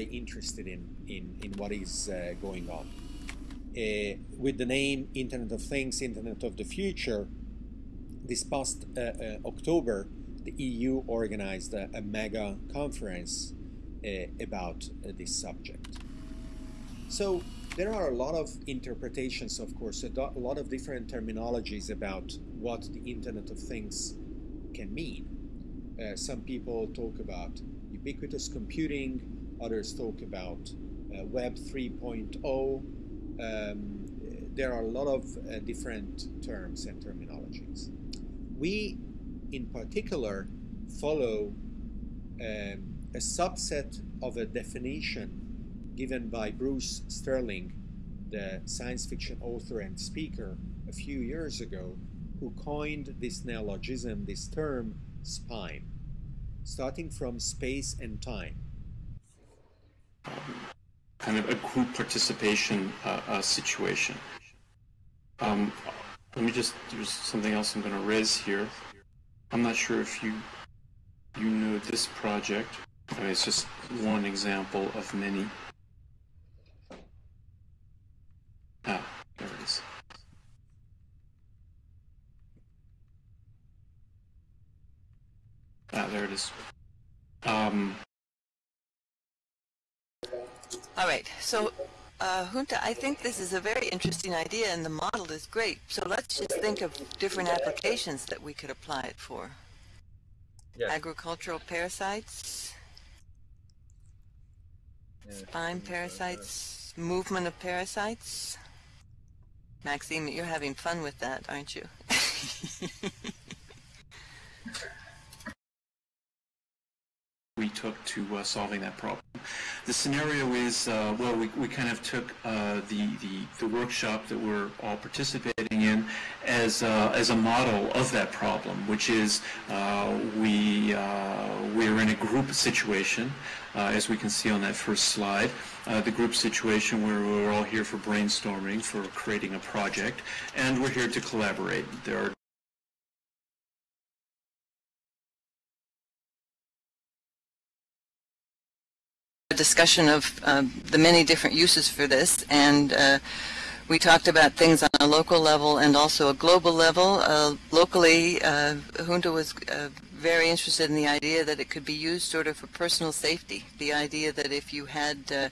very interested in, in, in what is uh, going on. Uh, with the name Internet of Things, Internet of the Future, this past uh, uh, October, the EU organized a, a mega conference uh, about this subject. So there are a lot of interpretations, of course, a, a lot of different terminologies about what the Internet of Things can mean. Uh, some people talk about ubiquitous computing, others talk about uh, Web 3.0. Um, there are a lot of uh, different terms and terminologies. We, in particular, follow um, a subset of a definition given by Bruce Sterling, the science fiction author and speaker, a few years ago, who coined this neologism, this term, spime, starting from space and time. Kind of a group participation uh, uh, situation. Um, let me just, there's something else I'm going to raise here. I'm not sure if you you know this project. I mean, it's just one example of many. Ah, there it is. Ah, there it is. Um, All right, so uh, Junta, I think this is a very interesting idea and the model is great. So let's just think of different applications that we could apply it for. Yes. Agricultural parasites, Yeah, spime things like parasites, movement of parasites. Maxime, you're having fun with that, aren't you? we took to uh, solving that problem. The scenario is, uh, well, we, we kind of took uh, the, the, the workshop that we're all participating in as, uh, as a model of that problem, which is uh, we, uh, we're in a group situation, uh, as we can see on that first slide. The group situation where we're all here for brainstorming, for creating a project, and we're here to collaborate. There are discussion of um, the many different uses for this, and uh, we talked about things on a local level and also a global level. Uh, locally, uh, Junta was uh, very interested in the idea that it could be used sort of for personal safety. The idea that if you had uh,